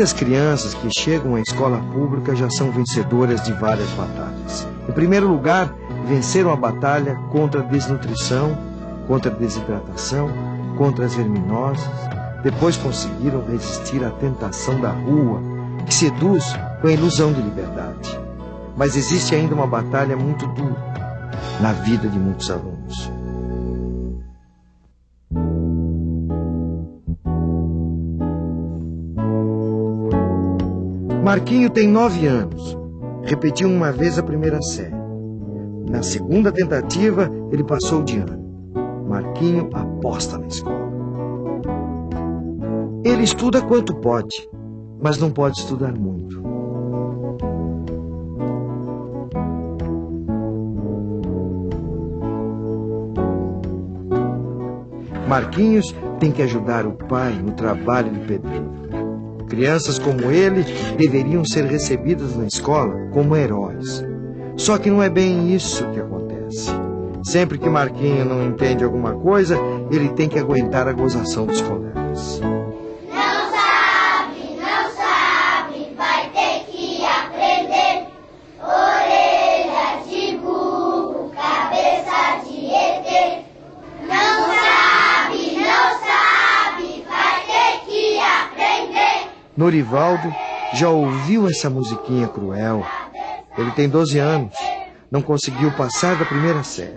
Muitas crianças que chegam à escola pública já são vencedoras de várias batalhas. Em primeiro lugar, venceram a batalha contra a desnutrição, contra a desidratação, contra as verminoses. Depois conseguiram resistir à tentação da rua, que seduz com a ilusão de liberdade. Mas existe ainda uma batalha muito dura na vida de muitos alunos. Marquinho tem nove anos. Repetiu uma vez a primeira série. Na segunda tentativa, ele passou de ano. Marquinho aposta na escola. Ele estuda quanto pode, mas não pode estudar muito. Marquinhos tem que ajudar o pai no trabalho de pedreiro. Crianças como ele deveriam ser recebidas na escola como heróis. Só que não é bem isso que acontece. Sempre que Marquinho não entende alguma coisa, ele tem que aguentar a gozação dos colegas. Norivaldo já ouviu essa musiquinha cruel. Ele tem 12 anos, não conseguiu passar da primeira série.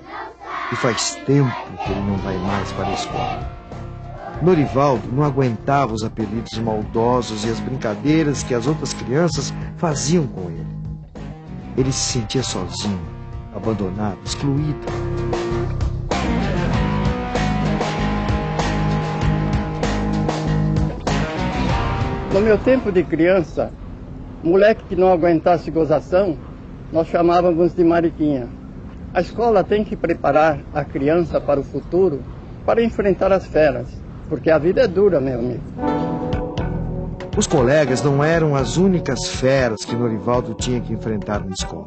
E faz tempo que ele não vai mais para a escola. Norivaldo não aguentava os apelidos maldosos e as brincadeiras que as outras crianças faziam com ele. Ele se sentia sozinho, abandonado, excluído. No meu tempo de criança, moleque que não aguentasse gozação, nós chamávamos de mariquinha. A escola tem que preparar a criança para o futuro, para enfrentar as feras, porque a vida é dura, meu amigo. Os colegas não eram as únicas feras que Norivaldo tinha que enfrentar na escola.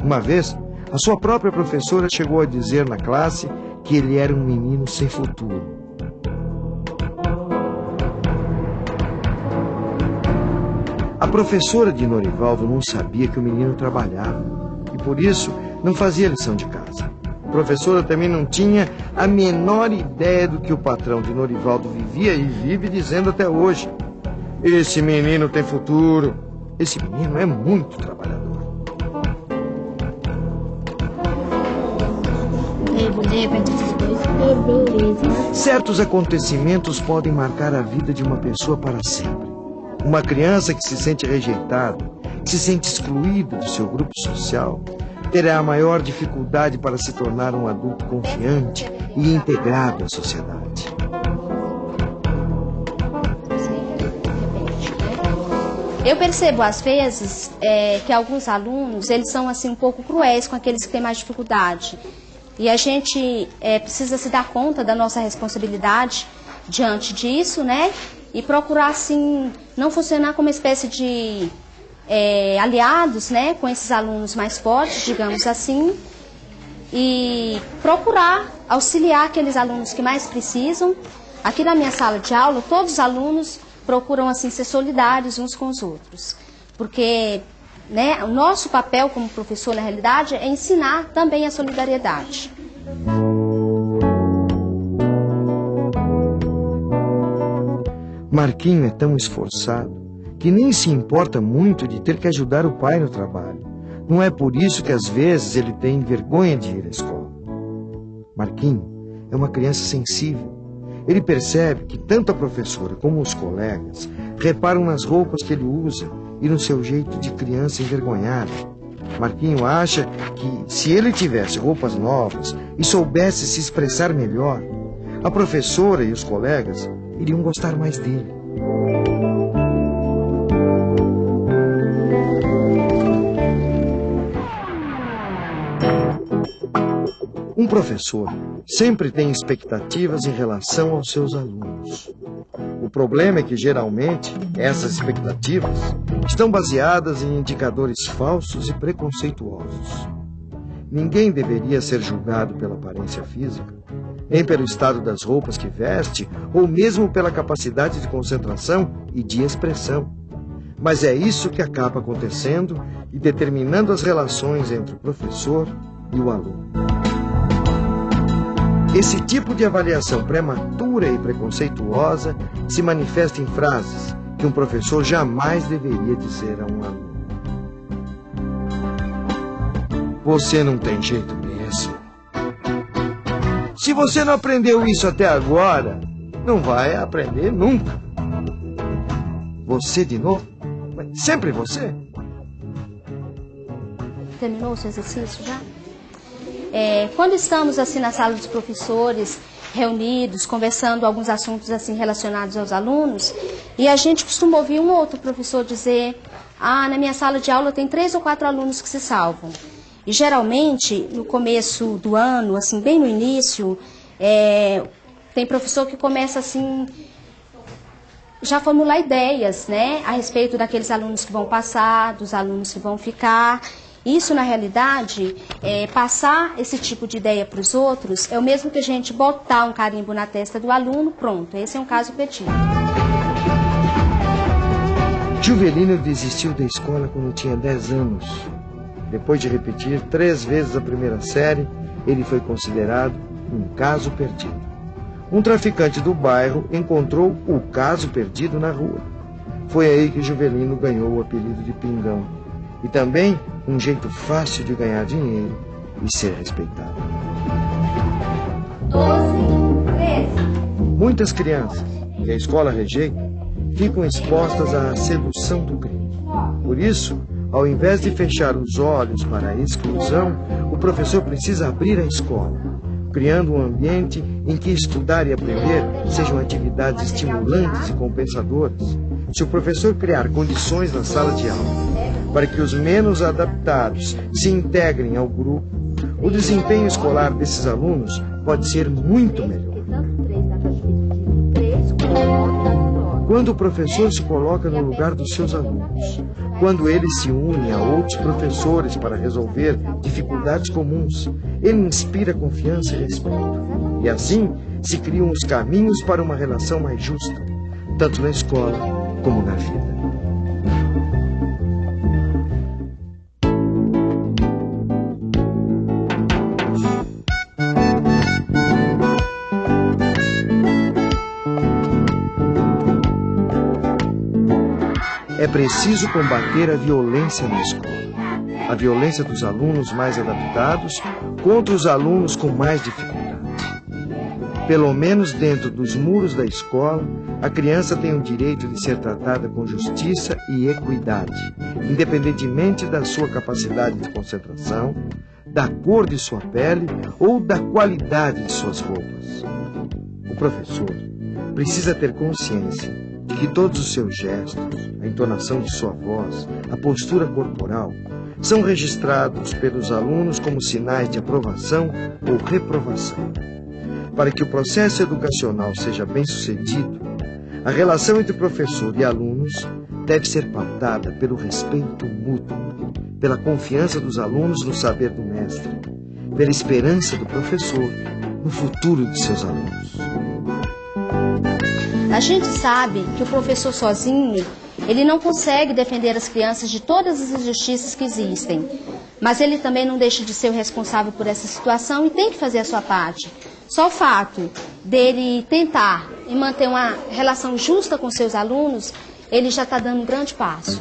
Uma vez, a sua própria professora chegou a dizer na classe que ele era um menino sem futuro. A professora de Norivaldo não sabia que o menino trabalhava e por isso não fazia lição de casa. A professora também não tinha a menor ideia do que o patrão de Norivaldo vivia e vive dizendo até hoje. Esse menino tem futuro. Esse menino é muito trabalhador. Certos acontecimentos podem marcar a vida de uma pessoa para sempre. Uma criança que se sente rejeitada, que se sente excluída do seu grupo social, terá a maior dificuldade para se tornar um adulto confiante e integrado à sociedade. Eu percebo às vezes é, que alguns alunos eles são assim um pouco cruéis com aqueles que têm mais dificuldade e a gente é, precisa se dar conta da nossa responsabilidade diante disso, né? E procurar, assim, não funcionar como uma espécie de é, aliados, né, com esses alunos mais fortes, digamos assim, e procurar auxiliar aqueles alunos que mais precisam. Aqui na minha sala de aula, todos os alunos procuram, assim, ser solidários uns com os outros, porque né, o nosso papel como professor, na realidade, é ensinar também a solidariedade. Marquinho é tão esforçado que nem se importa muito de ter que ajudar o pai no trabalho. Não é por isso que às vezes ele tem vergonha de ir à escola. Marquinho é uma criança sensível. Ele percebe que tanto a professora como os colegas reparam nas roupas que ele usa e no seu jeito de criança envergonhada. Marquinho acha que se ele tivesse roupas novas e soubesse se expressar melhor, a professora e os colegas iriam gostar mais dele. Um professor sempre tem expectativas em relação aos seus alunos. O problema é que, geralmente, essas expectativas estão baseadas em indicadores falsos e preconceituosos. Ninguém deveria ser julgado pela aparência física, nem pelo estado das roupas que veste, ou mesmo pela capacidade de concentração e de expressão. Mas é isso que acaba acontecendo e determinando as relações entre o professor e o aluno. Esse tipo de avaliação prematura e preconceituosa se manifesta em frases que um professor jamais deveria dizer a um aluno. Você não tem jeito mesmo. Se você não aprendeu isso até agora, não vai aprender nunca. Você de novo? Sempre você? Terminou o seu exercício já? É, quando estamos assim na sala dos professores, reunidos, conversando alguns assuntos assim relacionados aos alunos, e a gente costuma ouvir um ou outro professor dizer: "Ah, na minha sala de aula tem três ou quatro alunos que se salvam". E geralmente, no começo do ano, assim, bem no início, é, tem professor que começa assim já formular ideias, né, a respeito daqueles alunos que vão passar, dos alunos que vão ficar. Isso, na realidade, é, passar esse tipo de ideia para os outros é o mesmo que a gente botar um carimbo na testa do aluno, pronto, esse é um caso perdido. Juvelino desistiu da escola quando tinha 10 anos. Depois de repetir três vezes a primeira série, ele foi considerado um caso perdido. Um traficante do bairro encontrou o caso perdido na rua. Foi aí que Juvelino ganhou o apelido de Pingão. E também um jeito fácil de ganhar dinheiro e ser respeitado. 12, 13. Muitas crianças, que a escola rejeita, ficam expostas à sedução do crime. Por isso, ao invés de fechar os olhos para a exclusão, o professor precisa abrir a escola, criando um ambiente em que estudar e aprender sejam atividades estimulantes e compensadoras. Se o professor criar condições na sala de aula para que os menos adaptados se integrem ao grupo, o desempenho escolar desses alunos pode ser muito melhor. Quando o professor se coloca no lugar dos seus alunos, quando ele se une a outros professores para resolver dificuldades comuns, ele inspira confiança e respeito. E assim se criam os caminhos para uma relação mais justa, tanto na escola como na vida. É preciso combater a violência na escola. A violência dos alunos mais adaptados contra os alunos com mais dificuldade. Pelo menos dentro dos muros da escola, a criança tem o direito de ser tratada com justiça e equidade, independentemente da sua capacidade de concentração, da cor de sua pele ou da qualidade de suas roupas. O professor precisa ter consciência que todos os seus gestos, a entonação de sua voz, a postura corporal, são registrados pelos alunos como sinais de aprovação ou reprovação. Para que o processo educacional seja bem sucedido, a relação entre professor e alunos deve ser pautada pelo respeito mútuo, pela confiança dos alunos no saber do mestre, pela esperança do professor no futuro de seus alunos. A gente sabe que o professor sozinho, ele não consegue defender as crianças de todas as injustiças que existem. Mas ele também não deixa de ser o responsável por essa situação e tem que fazer a sua parte. Só o fato dele tentar e manter uma relação justa com seus alunos, ele já está dando um grande passo.